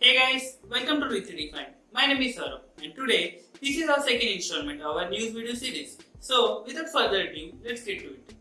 Hey guys, welcome to Redefined. My name is Saurabh and today this is our second installment of our news video series. So without further ado, let's get to it.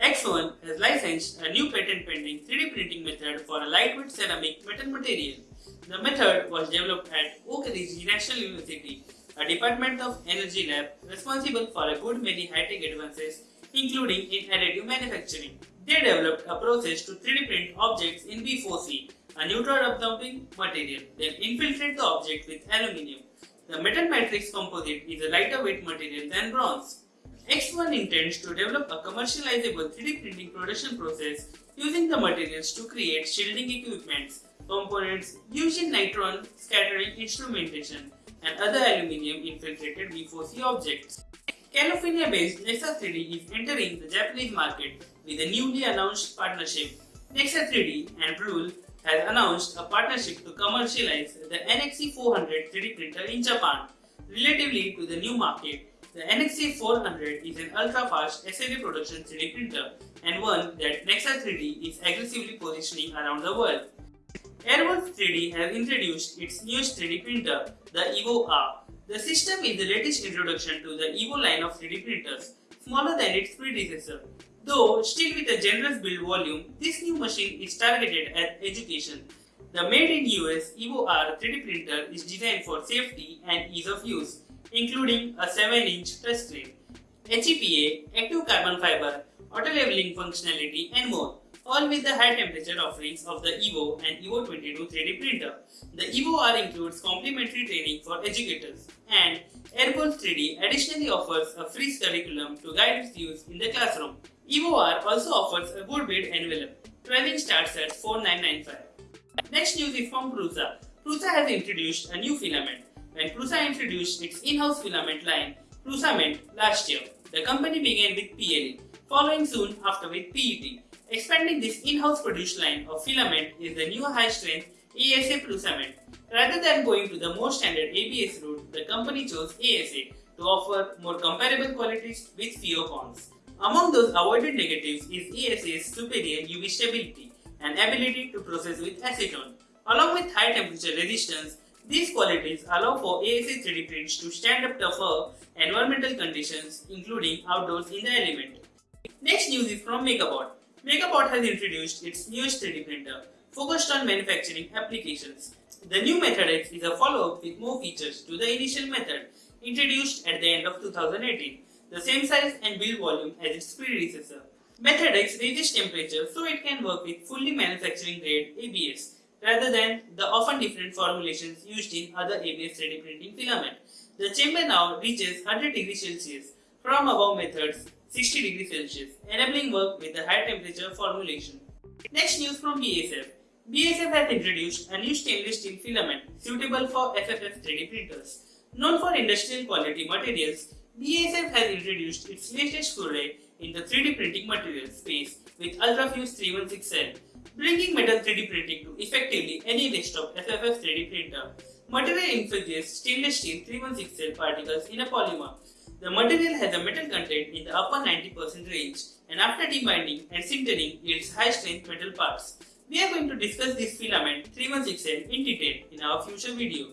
ExOne has licensed a new patent pending 3D printing method for a lightweight ceramic metal material. The method was developed at Oak Ridge National University, a department of energy lab responsible for a good many high-tech advances including in additive manufacturing. They developed a process to 3D print objects in B4C a neutron absorbing material, then infiltrate the object with aluminium. The metal matrix composite is a lighter weight material than bronze. ExOne intends to develop a commercializable 3D printing production process using the materials to create shielding equipments, components used in neutron scattering instrumentation, and other aluminium infiltrated B4C objects. California-based Nexa 3D is entering the Japanese market with a newly announced partnership. Nexa 3D and Brule has announced a partnership to commercialize the NXE400 3D printer in Japan. Relatively to the new market, the NXE400 is an ultra-fast SAV production 3D printer and one that Nexa 3D is aggressively positioning around the world. Airwolf 3D has introduced its newest 3D printer, the Evo R. The system is the latest introduction to the Evo line of 3D printers, smaller than its predecessor. Though still with a generous build volume, this new machine is targeted at education. The made in US Evo R 3D printer is designed for safety and ease of use, including a 7-inch touchscreen, HEPA, active carbon fiber, auto leveling functionality and more, all with the high temperature offerings of the Evo and Evo 22 3D printer. The Evo R includes complimentary training for educators and Airwolf 3D additionally offers a free curriculum to guide its use in the classroom. EVO-R also offers a good build envelope. 12 inch starts at 4995. Next news is from Prusa. Prusa has introduced a new filament. When Prusa introduced its in-house filament line, Prusa Prusament, last year, the company began with PLA, following soon after with PET. Expanding this in-house produced line of filament is the new high-strength ASA Prusament. Rather than going to the more standard ABS route, the company chose ASA to offer more comparable qualities with fewer cons. Among those avoided negatives is ASA's superior UV stability and ability to process with acetone. Along with high temperature resistance, these qualities allow for ASA 3D prints to stand up to tougher environmental conditions including outdoors in the element. Next news is from MakerBot. MakerBot has introduced its newest 3D printer focused on manufacturing applications. The new Method X is a follow-up with more features to the initial method introduced at the end of 2018 the same size and build volume as its predecessor. Method X raises temperature so it can work with fully manufacturing grade ABS rather than the often different formulations used in other ABS 3D printing filament. The chamber now reaches 100 degrees Celsius from above methods 60 degrees Celsius, enabling work with a high temperature formulation. Next news from BASF. BASF has introduced a new stainless steel filament suitable for FFF 3D printers. Known for industrial quality materials, BASF has introduced its latest foray in the 3D printing material space with UltraFuse 316L, bringing metal 3D printing to effectively any desktop FFF 3D printer. Material infuses stainless steel 316L particles in a polymer. The material has a metal content in the upper 90% range and after debinding and sintering yields high strength metal parts. We are going to discuss this filament 316L in detail in our future video.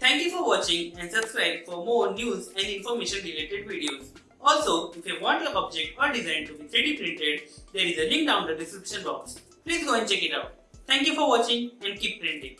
Thank you for watching and subscribe for more news and information related videos. Also, if you want your object or design to be 3D printed, there is a link down the description box. Please go and check it out. Thank you for watching and keep printing.